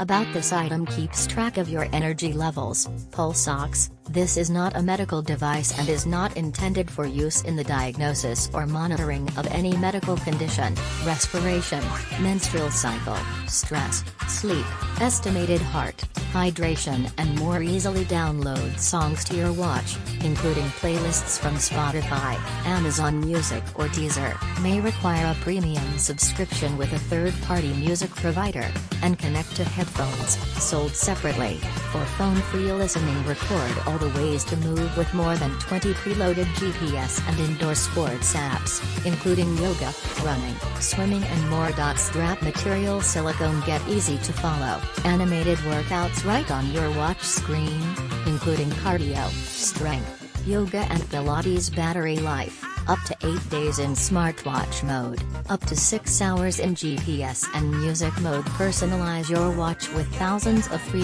About this item keeps track of your energy levels. Pulse Ox, this is not a medical device and is not intended for use in the diagnosis or monitoring of any medical condition, respiration, menstrual cycle, stress, sleep, estimated heart, hydration and more easily download songs to your watch, including playlists from Spotify, Amazon Music or Deezer, may require a premium subscription with a third-party music provider, and connect to headphones, sold separately. For phone-free listening record all the ways to move with more than 20 preloaded GPS and indoor sports apps, including yoga, running, swimming and more. Strap material silicone get easy to follow, animated workouts right on your watch screen, including cardio, strength, yoga and Pilates battery life, up to 8 days in smartwatch mode, up to 6 hours in GPS and music mode. Personalize your watch with thousands of free